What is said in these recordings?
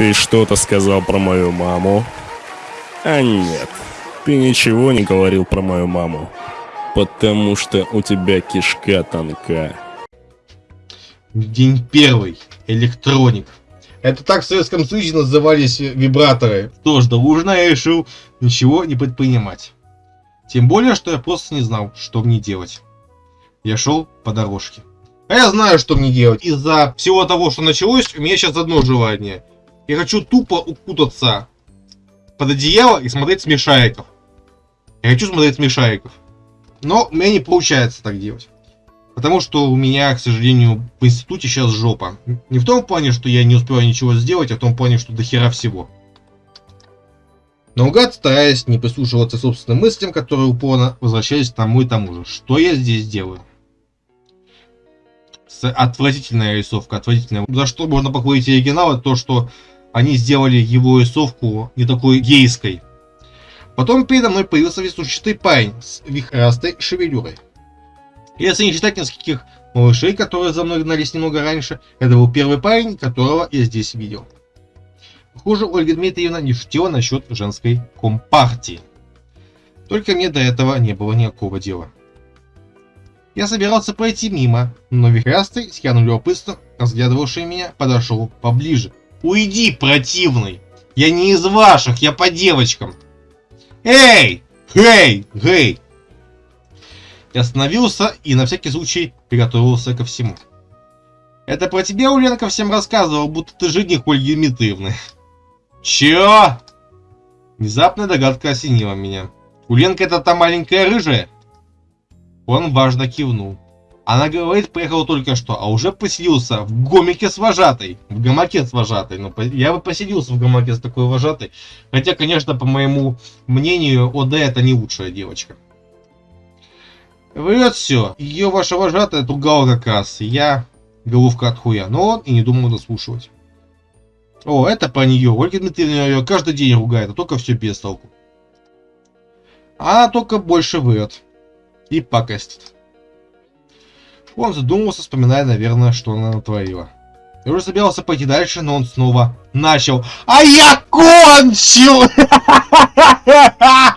Ты что-то сказал про мою маму? А нет, ты ничего не говорил про мою маму. Потому что у тебя кишка тонка. День первый. Электроник. Это так в Советском Союзе назывались вибраторы. Что ж, я решил ничего не предпринимать. Тем более, что я просто не знал, что мне делать. Я шел по дорожке. А я знаю, что мне делать. Из-за всего того, что началось, у меня сейчас одно желание. Я хочу тупо укутаться под одеяло и смотреть смешариков. Я хочу смотреть смешариков. Но у меня не получается так делать. Потому что у меня, к сожалению, в институте сейчас жопа. Не в том плане, что я не успеваю ничего сделать, а в том плане, что до хера всего. Наугад стараясь не прислушиваться собственным мыслям, которые упорно возвращались к тому и тому же. Что я здесь делаю? Отвратительная рисовка, отвратительная. За что можно похвалить оригинал, это то, что они сделали его рисовку не такой гейской. Потом передо мной появился веснушчатый парень с вихрастой шевелюрой. Если не считать нескольких малышей, которые за мной гнались немного раньше, это был первый парень, которого я здесь видел. Похоже, Ольга Дмитриевна не шутила насчет женской компартии. Только мне до этого не было никакого дела. Я собирался пройти мимо, но вихрастый, с явным любопытством, разглядывавший меня, подошел поближе. «Уйди, противный! Я не из ваших, я по девочкам!» «Эй! Эй! Эй!» Я остановился и на всякий случай приготовился ко всему. Это про тебя Уленка всем рассказывал, будто ты жених Ольги Дмитриевны. Чё? Внезапная догадка осенила меня. Уленка это та маленькая рыжая? Он важно кивнул. Она говорит, приехал только что, а уже поселился в гомике с вожатой. В гамаке с вожатой. Ну, я бы поселился в гамаке с такой вожатой. Хотя, конечно, по моему мнению, ОД это не лучшая девочка. Врет все. Ее ваша вожатая тугала как раз. Я головка от хуя. Но он и не думал дослушивать. О, это по нее. Ольга Дмитриевна ее каждый день ругает, а только все без толку. Она только больше врет. И пакостит. Он задумался, вспоминая, наверное, что она натворила. Я уже собирался пойти дальше, но он снова начал. А я кончил!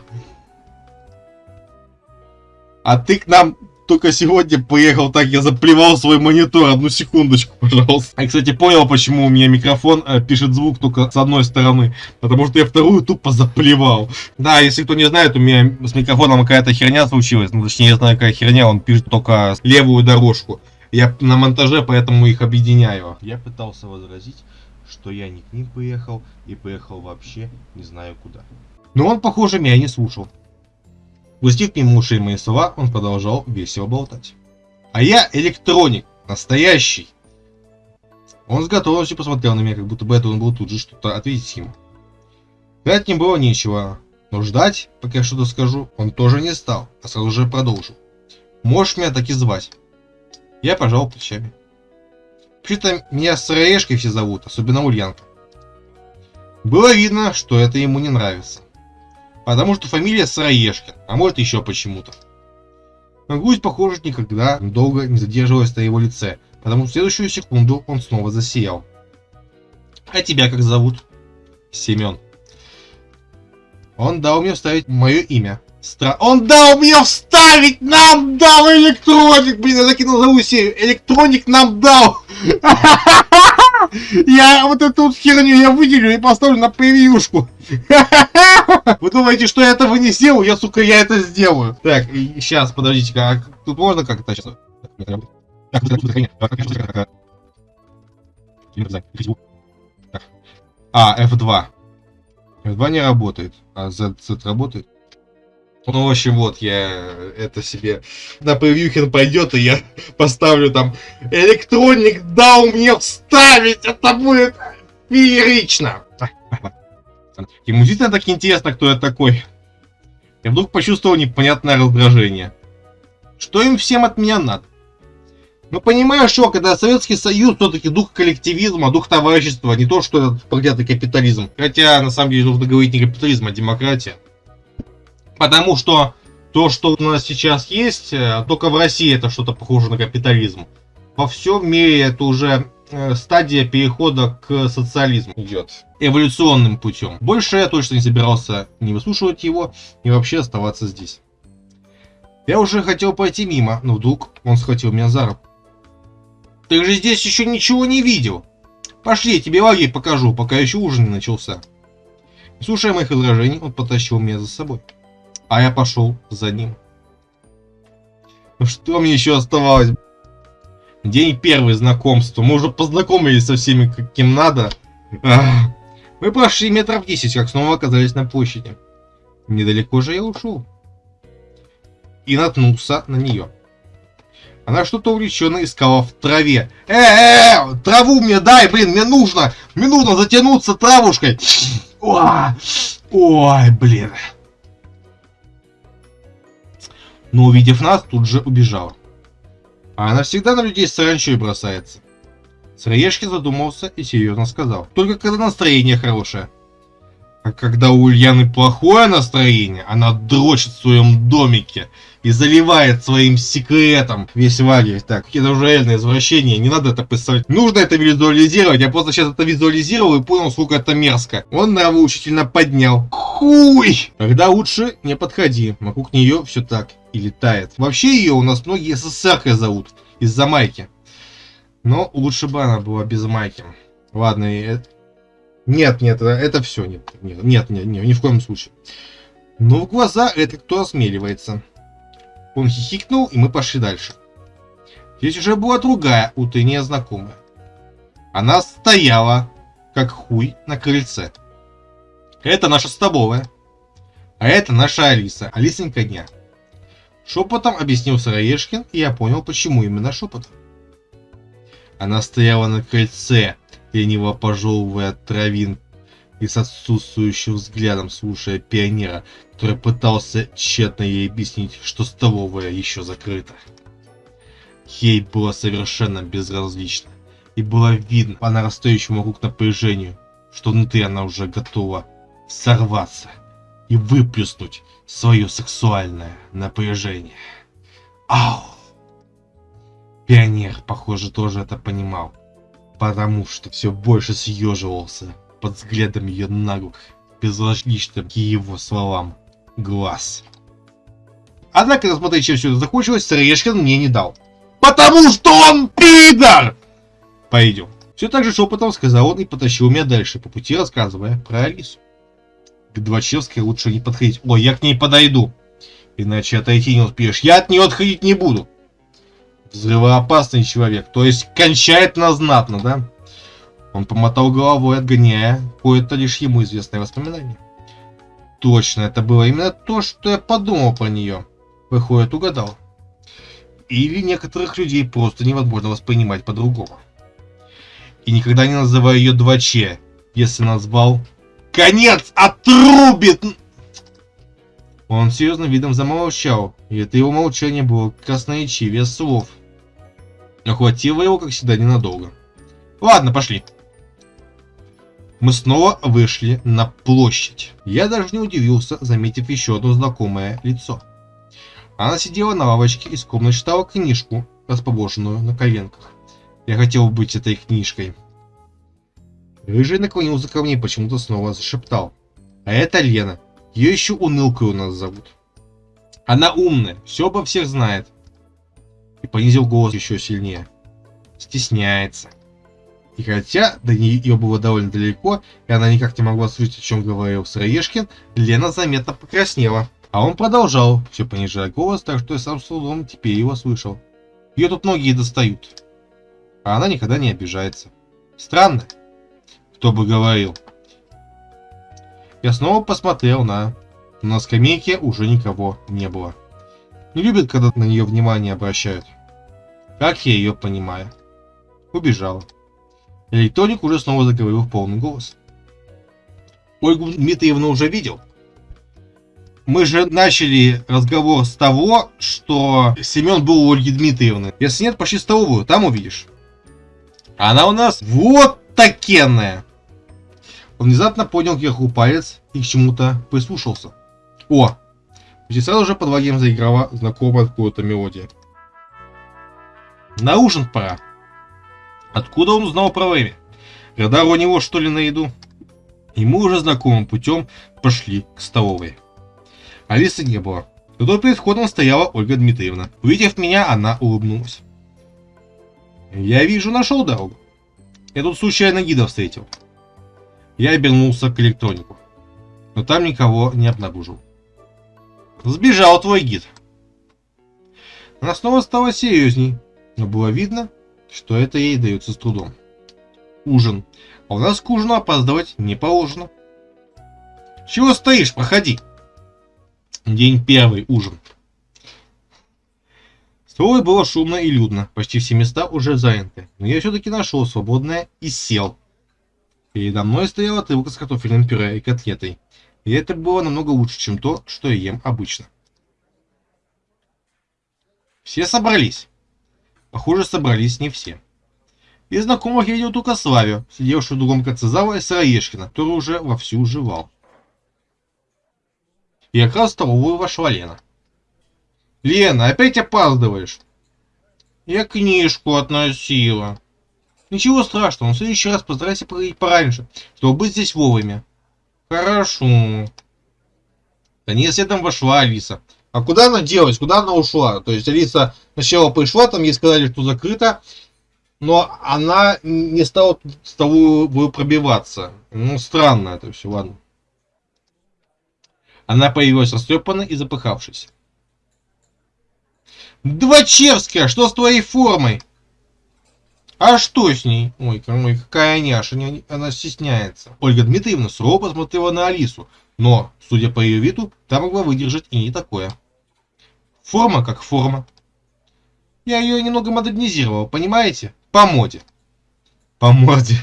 А ты к нам только сегодня поехал так, я заплевал свой монитор. Одну секундочку, пожалуйста. Я, кстати, понял, почему у меня микрофон э, пишет звук только с одной стороны. Потому что я вторую тупо заплевал. Да, если кто не знает, у меня с микрофоном какая-то херня случилась. Ну, точнее, я знаю, какая херня, он пишет только левую дорожку. Я на монтаже, поэтому их объединяю. Я пытался возразить, что я не к ним поехал, и поехал вообще не знаю куда. Но он, похоже, меня не слушал. Пустив мимо ушей мои слова, он продолжал весело болтать. А я электроник, настоящий. Он с готовностью посмотрел на меня, как будто бы это он был тут же что-то ответить ему. Сказать не было нечего, но ждать, пока я что-то скажу, он тоже не стал, а сразу же продолжил. Можешь меня так и звать. Я пожал плечами. Вообще-то меня Сыроежкой все зовут, особенно Ульянка. Было видно, что это ему не нравится. Потому что фамилия Сыроежкин, а может еще почему-то. Но грусть, похоже, никогда долго не задерживалась на его лице, потому что в следующую секунду он снова засиял. А тебя как зовут? Семен. Он дал мне вставить мое имя. Стра... Он дал мне вставить! Нам дал электроник! Блин, я закинул новую серию. Электроник нам дал! Я вот эту херню я выделю и поставлю на превьюшку. Вы думаете, что я этого не сделал? Я, сука, я это сделаю. Так, сейчас, подождите, как тут можно как-то сейчас... А, F2. F2 не работает, а Z, Z работает. Ну, в общем, вот, я это себе на превьюхин пойдет, и я поставлю там электроник дал мне вставить, это будет феерично. Ему действительно так интересно, кто я такой. Я вдруг почувствовал непонятное раздражение. Что им всем от меня надо? Ну, понимаешь, что, когда Советский Союз, все-таки дух коллективизма, дух товарищества, не то, что этот проклятый капитализм. Хотя, на самом деле, нужно говорить не капитализм, а демократия. Потому что то, что у нас сейчас есть, э, только в России это что-то похоже на капитализм. Во всем мире это уже стадия перехода к социализму идет. Эволюционным путем. Больше я точно не собирался не выслушивать его и вообще оставаться здесь. Я уже хотел пойти мимо, но вдруг он схватил меня за руку. Ты же здесь еще ничего не видел. Пошли, я тебе лагерь покажу, пока еще ужин не начался. Не слушая моих возражений, он потащил меня за собой. А я пошел за ним. Ну что мне еще оставалось? День первый знакомства. Мы уже познакомились со всеми, каким надо. Мы прошли метров 10, как снова оказались на площади. Недалеко же я ушел. И наткнулся на нее. Она что-то увлеченно искала в траве. Э, э, э, траву мне дай, блин, мне нужно. Мне нужно затянуться травушкой. Ой, ой блин. Но увидев нас, тут же убежала. А она всегда на людей саранчой бросается. Сыроежки задумался и серьезно сказал. Только когда настроение хорошее. А когда у Ульяны плохое настроение, она дрочит в своем домике и заливает своим секретом весь лагерь. Так, какие-то уже реальные извращения, не надо это писать. Нужно это визуализировать, я просто сейчас это визуализировал и понял, сколько это мерзко. Он нравоучительно поднял. Хуй! Тогда лучше не подходи, вокруг нее все так и летает. Вообще ее у нас многие СССРкой зовут, из-за майки. Но лучше бы она была без майки. Ладно, нет, нет, это все, нет, нет, нет, нет, нет, ни в коем случае. Но в глаза это кто осмеливается. Он хихикнул, и мы пошли дальше. Здесь уже была другая утренняя знакомая. Она стояла, как хуй, на крыльце. Это наша столовая. А это наша Алиса, Алисенька дня. Шепотом объяснил Сыроежкин, и я понял, почему именно шепотом. Она стояла на крыльце, лениво пожевывая травин и с отсутствующим взглядом слушая пионера, который пытался тщетно ей объяснить, что столовая еще закрыта. Ей было совершенно безразлично, и было видно по нарастающему вокруг напряжению, что внутри она уже готова сорваться и выплюснуть свое сексуальное напряжение. Ау! Пионер, похоже, тоже это понимал потому что все больше съеживался под взглядом ее наглых, безразличным к его словам глаз. Однако, несмотря чем все это закончилось, Сыроежкин мне не дал. Потому что он пидор! Пойдем. Все так же шепотом сказал он и потащил меня дальше, по пути рассказывая про Алису. К Двачевской лучше не подходить. Ой, я к ней подойду. Иначе отойти не успеешь. Я от нее отходить не буду взрывоопасный человек, то есть кончает на знатно, да? Он помотал головой, отгоняя кое-то лишь ему известное воспоминание. Точно, это было именно то, что я подумал про нее. Выходит, угадал. Или некоторых людей просто невозможно воспринимать по-другому. И никогда не называю ее 2Ч, если назвал «Конец отрубит!» Он серьезным видом замолчал, и это его молчание было красноречивее слов – но его, как всегда, ненадолго. Ладно, пошли. Мы снова вышли на площадь. Я даже не удивился, заметив еще одно знакомое лицо. Она сидела на лавочке и скромно читала книжку, расположенную на коленках. Я хотел быть этой книжкой. Рыжий наклонился ко мне и почему-то снова зашептал. А это Лена. Ее еще унылкой у нас зовут. Она умная, все обо всех знает и понизил голос еще сильнее. Стесняется. И хотя до нее было довольно далеко, и она никак не могла слышать, о чем говорил Сыроежкин, Лена заметно покраснела. А он продолжал, все понижая голос, так что я сам с трудом теперь его слышал. Ее тут многие достают. А она никогда не обижается. Странно. Кто бы говорил. Я снова посмотрел на... На скамейке уже никого не было. Не любит, когда на нее внимание обращают. Как я ее понимаю. Убежала. Электроник уже снова заговорил в полный голос. Ольгу Дмитриевну уже видел? Мы же начали разговор с того, что Семен был у Ольги Дмитриевны. Если нет, пошли в столовую, там увидишь. Она у нас вот такенная. Он внезапно поднял кверху палец и к чему-то прислушался. О, Почти сразу же под лагерем заиграла знакомая какая-то мелодия. На ужин пора. Откуда он узнал про время? Радар у него что ли на еду? И мы уже знакомым путем пошли к столовой. Алисы не было. Зато перед входом стояла Ольга Дмитриевна. Увидев меня, она улыбнулась. Я вижу, нашел дорогу. Я тут случайно гида встретил. Я обернулся к электронику. Но там никого не обнаружил. Сбежал твой гид. Она снова стала серьезней, но было видно, что это ей дается с трудом. Ужин. А у нас к ужину опаздывать не положено. Чего стоишь? Проходи. День первый. Ужин. Столовой было шумно и людно. Почти все места уже заняты. Но я все-таки нашел свободное и сел. Передо мной стояла тарелка с картофельным пюре и котлетой. И это было намного лучше, чем то, что я ем обычно. Все собрались. Похоже, собрались не все. Из знакомых я видел только Славю, сидевшую в другом конце зала, и Сыроежкина, который уже вовсю жевал. И как раз в столовую вошла Лена. «Лена, опять опаздываешь?» «Я книжку относила». «Ничего страшного, но в следующий раз постарайся приходить пораньше, чтобы быть здесь вовремя». «Хорошо». Не следом вошла Алиса. А куда она делась? Куда она ушла? То есть Алиса сначала пришла, там ей сказали, что закрыто, но она не стала с тобой пробиваться. Ну, странно это все, ладно. Она появилась растрепанной и запыхавшись. Двачевская, что с твоей формой? А что с ней? Ой, ой какая няша, она стесняется. Ольга Дмитриевна сурово посмотрела на Алису, но, судя по ее виду, та могла выдержать и не такое. Форма как форма. Я ее немного модернизировал, понимаете? По моде. По морде.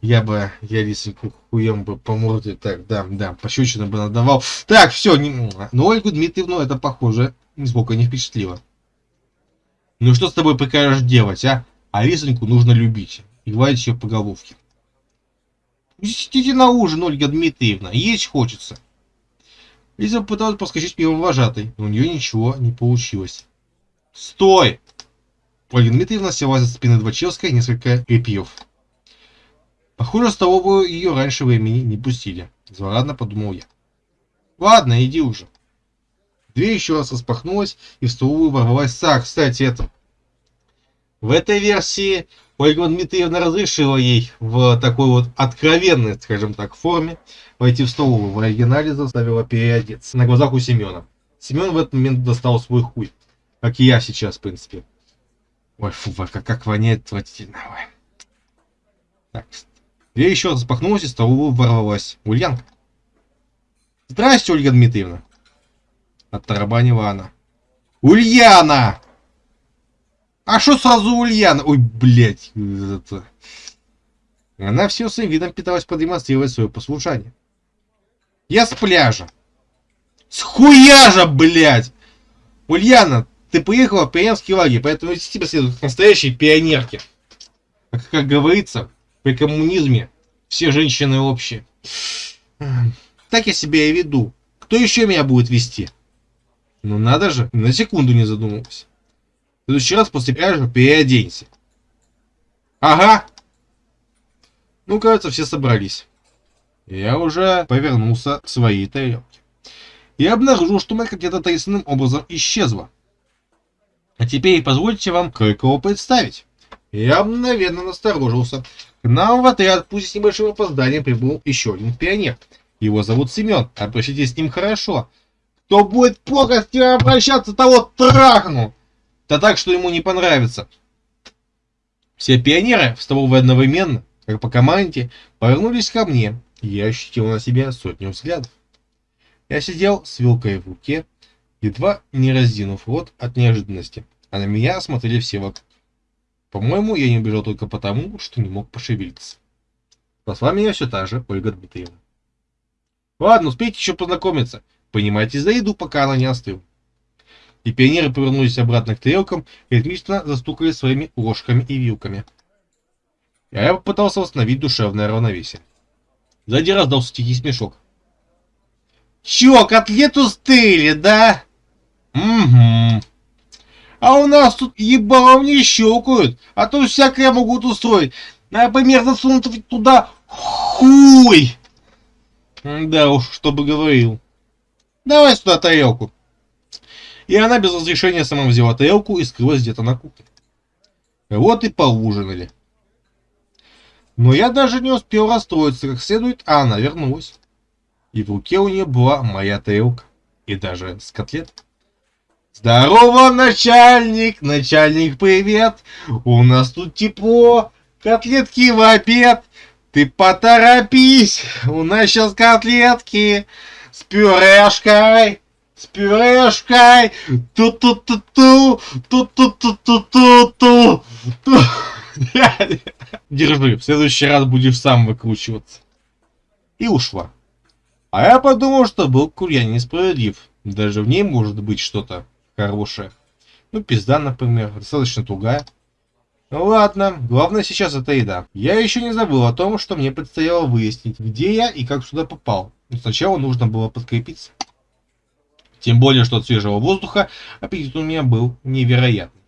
Я бы, я лисеньку хуем бы по морде, так, да, да, пощечину бы надавал. Так, все, не... но Ольгу Дмитриевну это, похоже, нисколько не впечатлило. Ну что с тобой прикажешь делать, а? А лисеньку нужно любить и гладить ее по головке. Сидите на ужин, Ольга Дмитриевна, есть хочется. Лиза попыталась проскочить мимо вожатой, но у нее ничего не получилось. Стой! Ольга Дмитриевна села за спины Двачевской несколько репьев. Похоже, в столовую ее раньше времени не пустили. Злорадно подумал я. Ладно, иди уже. Дверь еще раз распахнулась, и в столовую ворвалась Сар. Кстати, это... В этой версии Ольга Дмитриевна разрешила ей в такой вот откровенной, скажем так, форме войти в столовую. В оригинале заставила переодеться на глазах у Семена. Семен в этот момент достал свой хуй. Как и я сейчас, в принципе. Ой, фу, как, как воняет отвратительно. Ой. Так, дверь еще распахнулась и столовую ворвалась. Ульянка. Здрасте, Ольга Дмитриевна. Оттарабанила она. Ульяна! А что сразу Ульяна? Ой, блядь. Это... Она все своим видом пыталась продемонстрировать свое послушание. Я с пляжа. С хуяжа, блядь! Ульяна, ты приехала в пионерский лагерь, поэтому вести тебя следует настоящие пионерки. Как, как говорится, при коммунизме все женщины общие. Так я себя и веду. Кто еще меня будет вести? Ну надо же, на секунду не задумывался. В следующий раз после пляжа переоденься. Ага. Ну, кажется, все собрались. Я уже повернулся к своей тарелке. И обнаружил, что моя котлета таинственным образом исчезла. А теперь позвольте вам кое-кого представить. Я мгновенно насторожился. К нам в отряд, пусть с небольшим опозданием, прибыл еще один пионер. Его зовут Семен. Обращайтесь с ним хорошо. Кто будет плохо с ним обращаться, того трахну. Да так, что ему не понравится. Все пионеры в столовой одновременно, как по команде, повернулись ко мне. И я ощутил на себе сотню взглядов. Я сидел с вилкой в руке, едва не раздинув рот от неожиданности а на меня смотрели все вокруг. По-моему, я не убежал только потому, что не мог пошевелиться. Спасла меня все та же Ольга Дмитриевна. Ладно, успейте еще познакомиться. Понимаете, за еду, пока она не остыла. И пионеры повернулись обратно к тарелкам и ритмично застукали своими ложками и вилками. Я попытался восстановить душевное равновесие. Сзади раздался тихий смешок. Чё, котлету стыли, да? Угу. А у нас тут ебалом не щелкают, а то всякое могут устроить. Например, засунуть туда хуй. Да уж, что бы говорил. Давай сюда тарелку. И она без разрешения сама взяла тарелку и скрылась где-то на кухне. Вот и поужинали. Но я даже не успел расстроиться как следует, а она вернулась. И в руке у нее была моя тарелка. И даже с котлет. Здорово, начальник! Начальник, привет! У нас тут тепло, котлетки в обед. Ты поторопись, у нас сейчас котлетки с пюрешкой с пюрешкой. Ту-ту-ту-ту, ту-ту-ту-ту-ту-ту. Держи, в следующий раз будешь сам выкручиваться. И ушла. А я подумал, что был курья несправедлив. Даже в ней может быть что-то хорошее. Ну, пизда, например, достаточно тугая. Ну ладно, главное сейчас это еда. Я еще не забыл о том, что мне предстояло выяснить, где я и как сюда попал. Но сначала нужно было подкрепиться. Тем более, что от свежего воздуха аппетит у меня был невероятный.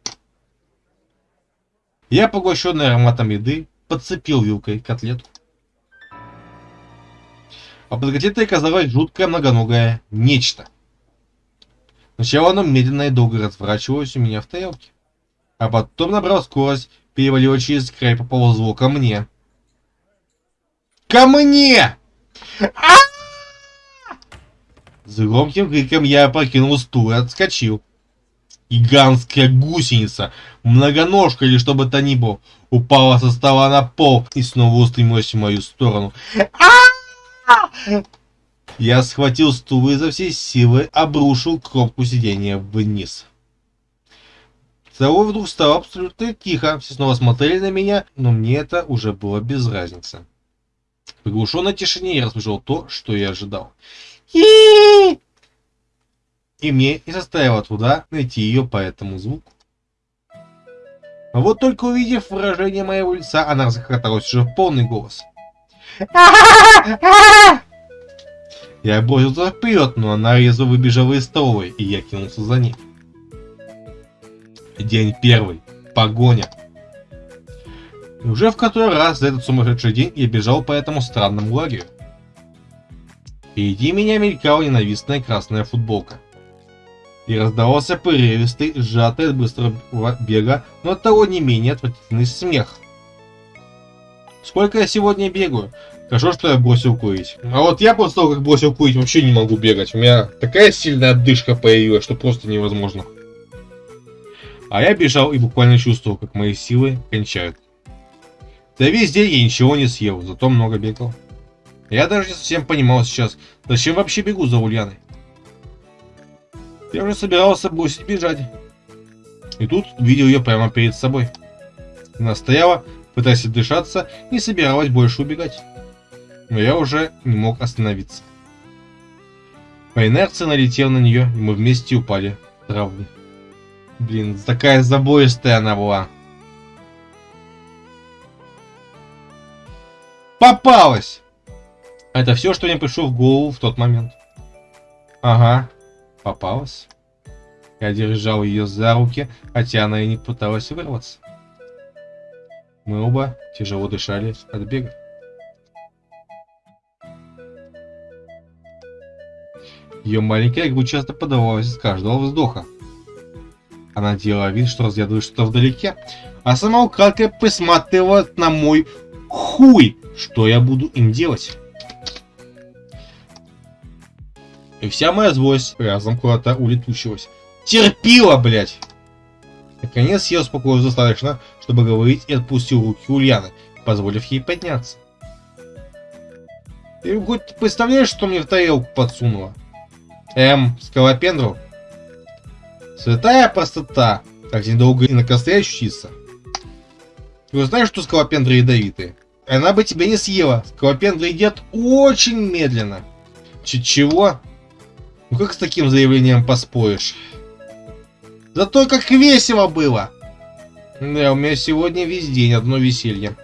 Я, поглощенный ароматом еды, подцепил вилкой котлетку. А под котлетой оказалось жуткое многоногое нечто. Сначала оно медленно и долго разворачивалось у меня в тарелке, а потом набрал скорость, перевалило через край, поползло ко мне. Ко мне! А! С громким криком я опрокинул стул и отскочил. Гигантская гусеница, многоножка или что бы то ни было, упала со стола на пол и снова устремилась в мою сторону. Я схватил стул и изо всей силы обрушил кромку сиденья вниз. Целого вдруг стало абсолютно тихо, все снова смотрели на меня, но мне это уже было без разницы. В приглушенной тишине я расслышал то, что я ожидал. И мне не составило труда найти ее по этому звуку. А вот только увидев выражение моего лица, она расхохоталась уже в полный голос. Я бросился вперед, но она резво выбежала из столовой, и я кинулся за ней. День первый. Погоня. И уже в который раз за этот сумасшедший день я бежал по этому странному лагерю. Впереди меня мелькала ненавистная красная футболка. И раздавался порывистый, сжатый от быстрого бега, но от того не менее отвратительный смех. Сколько я сегодня бегаю? Хорошо, что я бросил курить. А вот я после того, как бросил курить, вообще не могу бегать. У меня такая сильная отдышка появилась, что просто невозможно. А я бежал и буквально чувствовал, как мои силы кончают. Да весь день я ничего не съел, зато много бегал. Я даже не совсем понимал сейчас, зачем вообще бегу за Ульяной. Я уже собирался бросить бежать. И тут видел ее прямо перед собой. Она стояла, пытаясь дышаться, не собиралась больше убегать. Но я уже не мог остановиться. По инерции налетел на нее, и мы вместе упали в траву. Блин, такая забоистая она была. Попалась! Это все, что мне пришло в голову в тот момент. Ага, попалась. Я держал ее за руки, хотя она и не пыталась вырваться. Мы оба тяжело дышали от бега. Ее маленькая грудь часто подавалась из каждого вздоха. Она делала вид, что разглядывает что-то вдалеке, а сама украдкой присматривала на мой хуй. Что я буду им делать? И вся моя злость разом куда-то улетучилась. Терпила, блядь! Наконец я успокоился достаточно, чтобы говорить и отпустил руки Ульяны, позволив ей подняться. Ты хоть представляешь, что мне в тарелку подсунула? Эм, скалопендру? Святая простота, так недолго и на костре ощутиться. Ты знаешь, что скалопендры ядовитые? Она бы тебя не съела. Скалопендры едят очень медленно. Ч чего? Ну как с таким заявлением поспоришь? Зато как весело было! Да, у меня сегодня весь день одно веселье.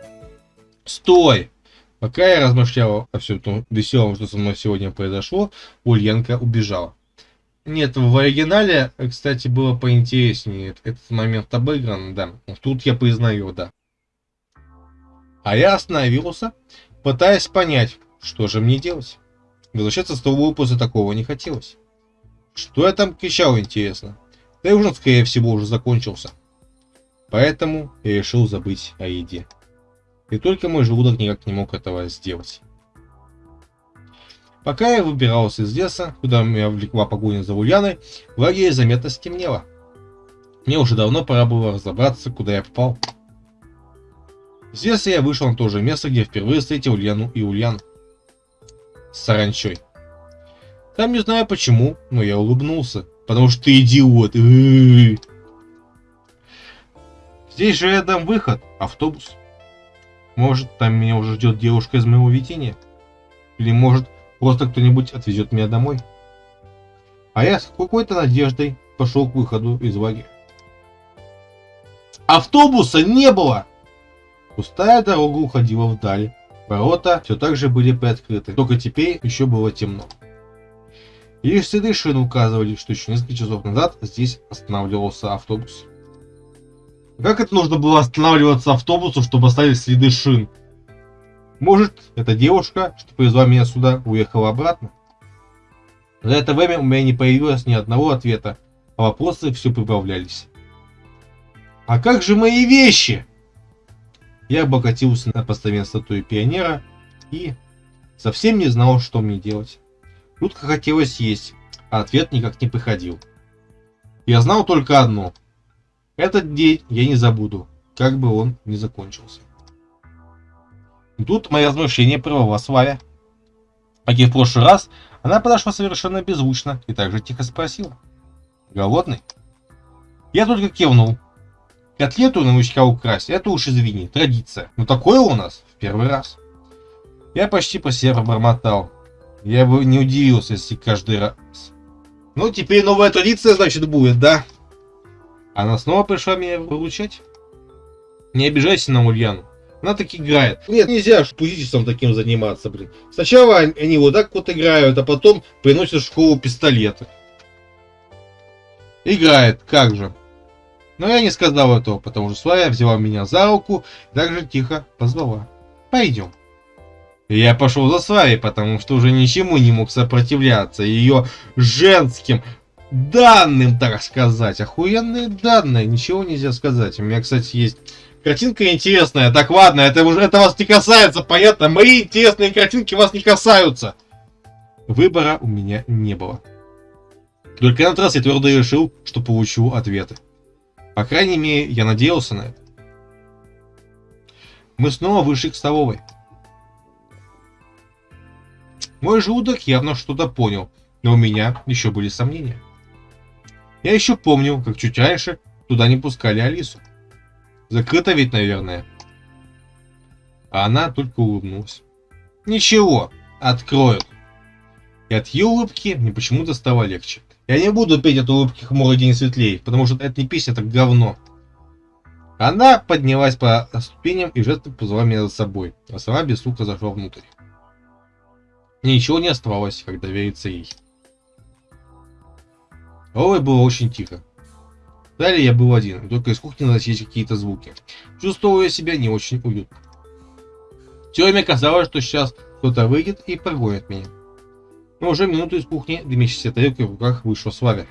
Стой! Пока я размышлял о всем том веселом, что со мной сегодня произошло, Ульянка убежала. Нет, в оригинале, кстати, было поинтереснее. Этот момент обыгран, да. Тут я признаю, да. А я остановился, пытаясь понять, что же мне делать. Возвращаться с того после такого не хотелось. Что я там кричал, интересно? Да и ужин, скорее всего, уже закончился. Поэтому я решил забыть о еде. И только мой желудок никак не мог этого сделать. Пока я выбирался из леса, куда меня влекла погоня за Ульяной, в лагере заметно стемнело. Мне уже давно пора было разобраться, куда я попал. С леса я вышел на то же место, где впервые встретил Ульяну и Ульян. С саранчой. Там не знаю почему, но я улыбнулся. Потому что ты идиот. Здесь же рядом выход, автобус. Может, там меня уже ждет девушка из моего видения? Или может, просто кто-нибудь отвезет меня домой? А я с какой-то надеждой пошел к выходу из лагеря. Автобуса не было! Пустая дорога уходила вдаль. Ворота все так же были приоткрыты, только теперь еще было темно. Лишь следы шин указывали, что еще несколько часов назад здесь останавливался автобус. Как это нужно было останавливаться автобусу, чтобы оставить следы шин? Может, эта девушка, что привезла меня сюда, уехала обратно? За это время у меня не появилось ни одного ответа, а вопросы все прибавлялись. А как же мои вещи? Я обогатился на постамент статуи пионера и совсем не знал, что мне делать. Жутко хотелось есть, а ответ никак не приходил. Я знал только одно. Этот день я не забуду, как бы он ни закончился. Тут мои размышления прервала Славя. Как и в прошлый раз, она подошла совершенно беззвучно и также тихо спросила. «Голодный?» Я только кивнул, Котлету на новичка украсть, это уж извини, традиция. Но такое у нас в первый раз. Я почти по себе пробормотал. Я бы не удивился, если каждый раз. Ну, теперь новая традиция, значит, будет, да? Она снова пришла меня выручать? Не обижайся на Ульяну. Она так играет. Нет, нельзя пузичеством таким заниматься, блин. Сначала они вот так вот играют, а потом приносят в школу пистолеты. Играет, как же. Но я не сказал этого, потому что Славя взяла меня за руку и также тихо позвала. Пойдем. Я пошел за Славей, потому что уже ничему не мог сопротивляться ее женским данным, так сказать. Охуенные данные, ничего нельзя сказать. У меня, кстати, есть картинка интересная. Так, ладно, это уже это вас не касается, понятно? Мои интересные картинки вас не касаются. Выбора у меня не было. Только на этот раз я твердо решил, что получу ответы. По крайней мере, я надеялся на это. Мы снова вышли к столовой. Мой желудок явно что-то понял, но у меня еще были сомнения. Я еще помню, как чуть раньше туда не пускали Алису. Закрыто ведь, наверное. А она только улыбнулась. Ничего, откроют. И от ее улыбки мне почему-то стало легче. Я не буду петь эту улыбки хмурый день светлей, потому что это не песня, это говно. Она поднялась по ступеням и жестом позвала меня за собой, а сама без стука зашла внутрь. Ничего не оставалось, как довериться ей. Ой, было очень тихо. Далее я был один, только из кухни доносились какие-то звуки. Чувствовал я себя не очень уютно. Все время казалось, что сейчас кто-то выйдет и прогонит меня. Но уже минуту из кухни, дымящейся тарелкой в руках, вышла Славя.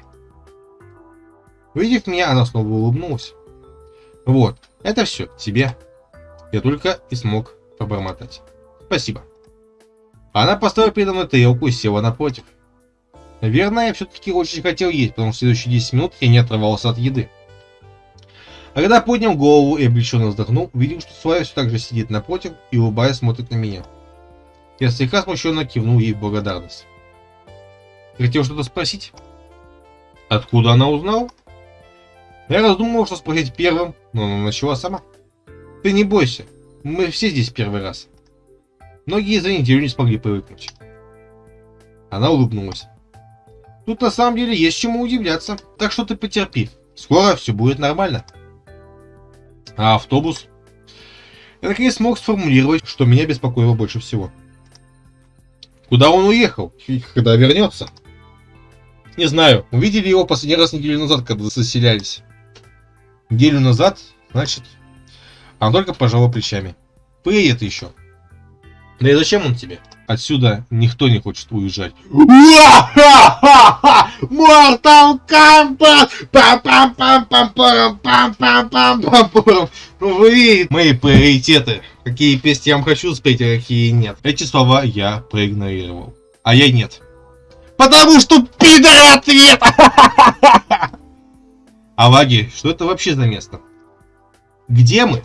Увидев меня, она снова улыбнулась. Вот, это все, тебе. Я только и смог пробормотать. Спасибо. Она поставила передо мной тарелку и села напротив. Наверное, я все-таки очень хотел есть, потому что следующие 10 минут я не отрывался от еды. А когда поднял голову и облегченно вздохнул, увидел, что Славя все так же сидит напротив и улыбаясь смотрит на меня. Я слегка смущенно кивнул ей в благодарность. Хотел что-то спросить? Откуда она узнала? Я раздумывал, что спросить первым, но она начала сама. Ты не бойся, мы все здесь первый раз. Многие за неделю не смогли привыкнуть. Она улыбнулась. Тут на самом деле есть чему удивляться, так что ты потерпи. Скоро все будет нормально. А автобус? Я наконец смог сформулировать, что меня беспокоило больше всего. Куда он уехал? И когда вернется? Не знаю, увидели его последний раз неделю назад, когда заселялись. Неделю назад, значит, он только пожал плечами. Приедет еще. Да и зачем он тебе? Отсюда никто не хочет уезжать. Mortal Kombat! Вы мои приоритеты. Какие песни я вам хочу спеть, а какие нет. Эти слова я проигнорировал. А я нет. Потому что пидор ответ! А Ваги, что это вообще за место? Где мы?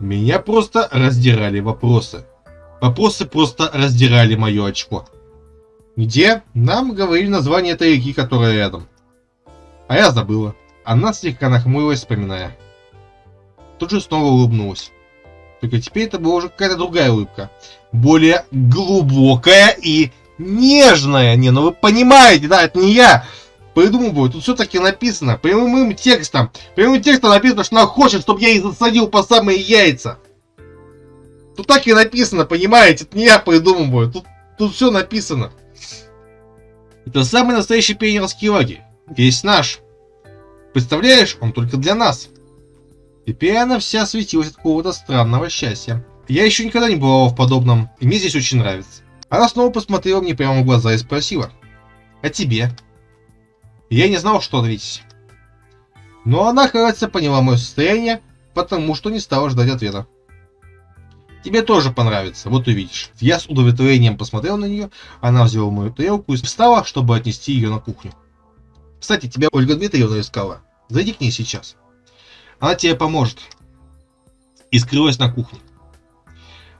Меня просто раздирали вопросы. Вопросы просто раздирали мое очко. Где? Нам говорили название этой реки, которая рядом. А я забыла. Она слегка нахмурилась, вспоминая. Тут же снова улыбнулась. Только теперь это была уже какая-то другая улыбка. Более глубокая и нежная. Не, ну вы понимаете, да, это не я придумываю. Тут все-таки написано прямым текстом. Прямым текстом написано, что она хочет, чтобы я ей засадил по самые яйца. Тут так и написано, понимаете? Это не я придумываю. Тут, тут все написано. Это самый настоящий пионерский лагерь. Весь наш. Представляешь, он только для нас. Теперь она вся светилась от какого-то странного счастья. Я еще никогда не бывала в подобном, и мне здесь очень нравится. Она снова посмотрела мне прямо в глаза и спросила. А тебе? Я не знал, что ответить. Но она, кажется, поняла мое состояние, потому что не стала ждать ответа. Тебе тоже понравится, вот увидишь. Я с удовлетворением посмотрел на нее, она взяла мою тарелку и встала, чтобы отнести ее на кухню. Кстати, тебя Ольга Дмитриевна искала. Зайди к ней сейчас. Она тебе поможет. И скрылась на кухне.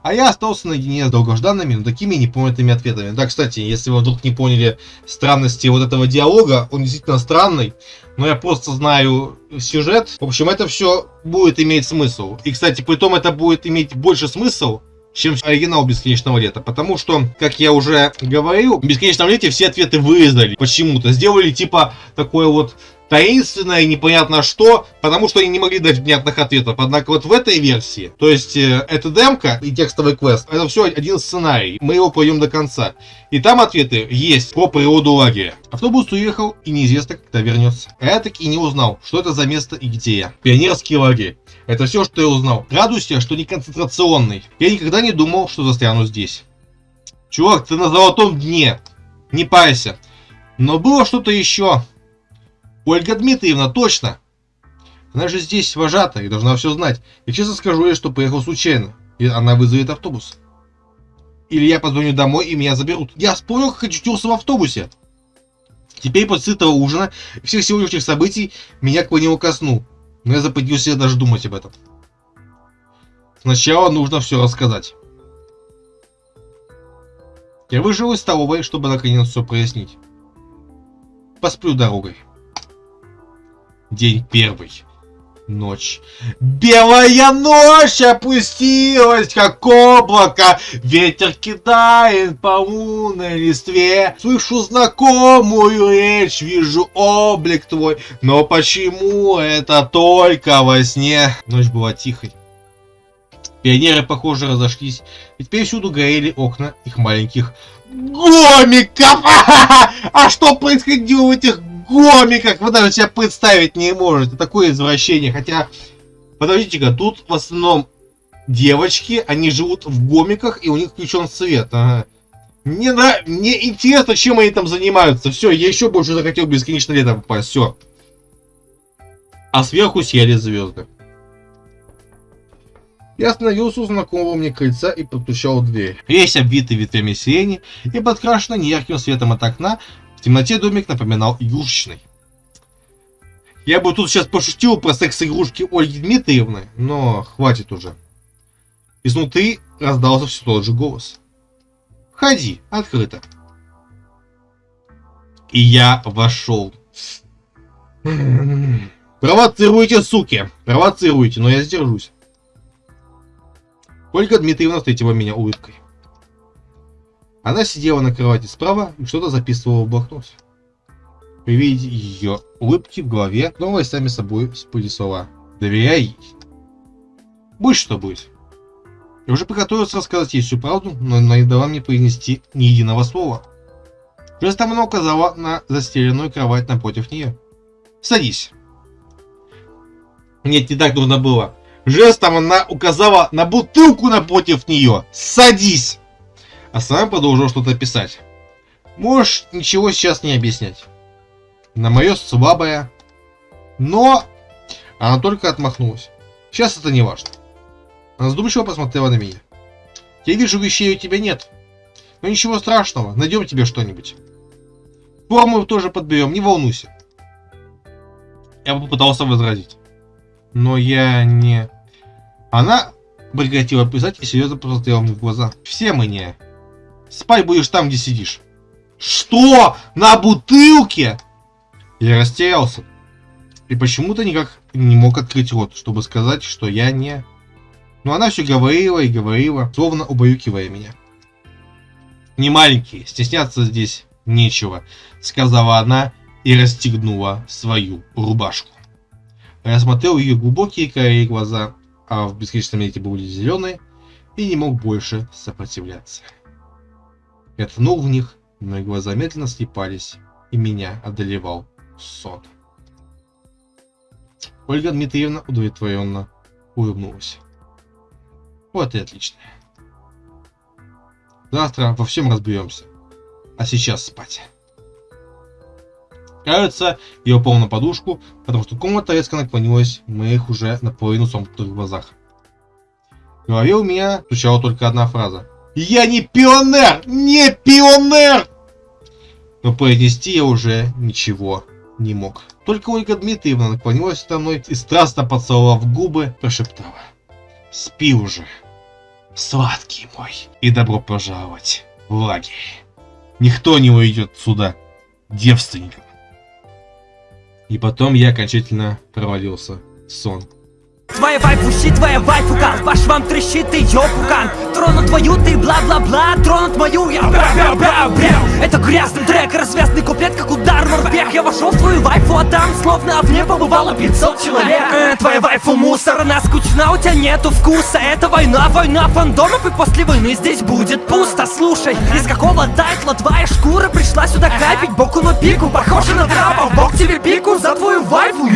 А я остался наедине с долгожданными, но такими непонятыми ответами. Да, кстати, если вы вдруг не поняли странности вот этого диалога, он действительно странный, но я просто знаю сюжет. В общем, это все будет иметь смысл. И, кстати, при том это будет иметь больше смысл, чем оригинал Бесконечного Лета. Потому что, как я уже говорил, в Бесконечном Лете все ответы вырезали почему-то. Сделали типа такое вот таинственное непонятно что, потому что они не могли дать внятных ответов. Однако вот в этой версии, то есть э, это демка и текстовый квест, это все один сценарий. Мы его пройдем до конца. И там ответы есть про природу лагеря. Автобус уехал и неизвестно, когда вернется. А я так и не узнал, что это за место и где я. Пионерский лагерь. Это все, что я узнал. Радуйся, что не концентрационный. Я никогда не думал, что застряну здесь. Чувак, ты на золотом дне. Не парься. Но было что-то еще. Ольга Дмитриевна, точно! Она же здесь вожата и должна все знать. Я честно скажу ей, что поехал случайно. И она вызовет автобус. Или я позвоню домой и меня заберут. Я вспомнил, как очутился в автобусе. Теперь после сытого ужина и всех сегодняшних событий меня клонило ко сну. Но я запретил даже думать об этом. Сначала нужно все рассказать. Я выжил из столовой, чтобы наконец все прояснить. Посплю дорогой. День первый. Ночь. Белая ночь опустилась, как облако. Ветер кидает по лунной листве. Слышу знакомую речь, вижу облик твой. Но почему это только во сне? Ночь была тихой. Пионеры, похоже, разошлись. И теперь всюду горели окна их маленьких гомиков. А что происходило в этих гомиках вы даже себя представить не можете. Такое извращение. Хотя, подождите-ка, тут в основном девочки, они живут в гомиках, и у них включен свет. Ага. Мне, на... Мне интересно, чем они там занимаются. Все, я еще больше захотел бесконечно лето попасть. Все. А сверху сияли звезды. Я остановился у знакомого мне крыльца и в дверь. Весь обвитый ветвями сирени и подкрашенный неярким светом от окна, в темноте домик напоминал игрушечный. Я бы тут сейчас пошутил про секс-игрушки Ольги Дмитриевны, но хватит уже. Изнутри раздался все тот же голос. «Входи, открыто». И я вошел. Провоцируйте, суки! Провоцируйте, но я сдержусь. Ольга Дмитриевна встретила меня улыбкой. Она сидела на кровати справа и что-то записывала в блокнот. При виде ее улыбки в голове снова сами собой всплыли слова. Доверяй ей. Будь что будет. Я уже приготовился рассказать ей всю правду, но она не дала мне произнести ни единого слова. Жестом она указала на застеленную кровать напротив нее. Садись. Нет, не так нужно было. Жестом она указала на бутылку напротив нее. Садись. А сама продолжила что-то писать. Можешь ничего сейчас не объяснять. На мое слабое. Но она только отмахнулась. Сейчас это не важно. Она задумчиво посмотрела на меня. Я вижу, вещей у тебя нет. Но ничего страшного, найдем тебе что-нибудь. Форму тоже подберем, не волнуйся. Я попытался возразить. Но я не... Она прекратила писать и серьезно посмотрела мне в глаза. Все мы не. Спать будешь там, где сидишь. Что? На бутылке? Я растерялся. И почему-то никак не мог открыть рот, чтобы сказать, что я не... Но она все говорила и говорила, словно убаюкивая меня. Не маленький, стесняться здесь нечего, сказала она и расстегнула свою рубашку. Я смотрел ее глубокие карие глаза, а в бесконечном эти были зеленые, и не мог больше сопротивляться. Я ткнул в них, мои глаза медленно слепались, и меня одолевал сон. Ольга Дмитриевна удовлетворенно улыбнулась. Вот и отлично. Завтра во всем разберемся. А сейчас спать. Кажется, я упал на подушку, потому что комната резко наклонилась в моих уже наполовину сомкнутых глазах. В голове у меня звучала только одна фраза. Я не пионер! Не пионер! Но произнести я уже ничего не мог. Только Ольга Дмитриевна наклонилась со мной и страстно поцеловав губы, прошептала. Спи уже, сладкий мой, и добро пожаловать в лагерь. Никто не уйдет сюда девственником. И потом я окончательно провалился в сон. Твоя вайфу щит, твоя вайфу кал Ваш вам трещит ее пукан Тронут твою ты бла-бла-бла Тронут мою. Я бя-бя-бя-бя Это грязный трек, развязный куплет, как удар морпех Я вошел в твою вайфу, а там словно в ней побывало 500 человек. Э, Твоя вайфу мусор, она скучна, у тебя нету вкуса. Это война, война фандомов И после войны здесь будет пусто. Слушай, из какого тайтла твоя шкура пришла сюда капить? Боку на пику, похоже на трапа Бог тебе пику за твою вайфу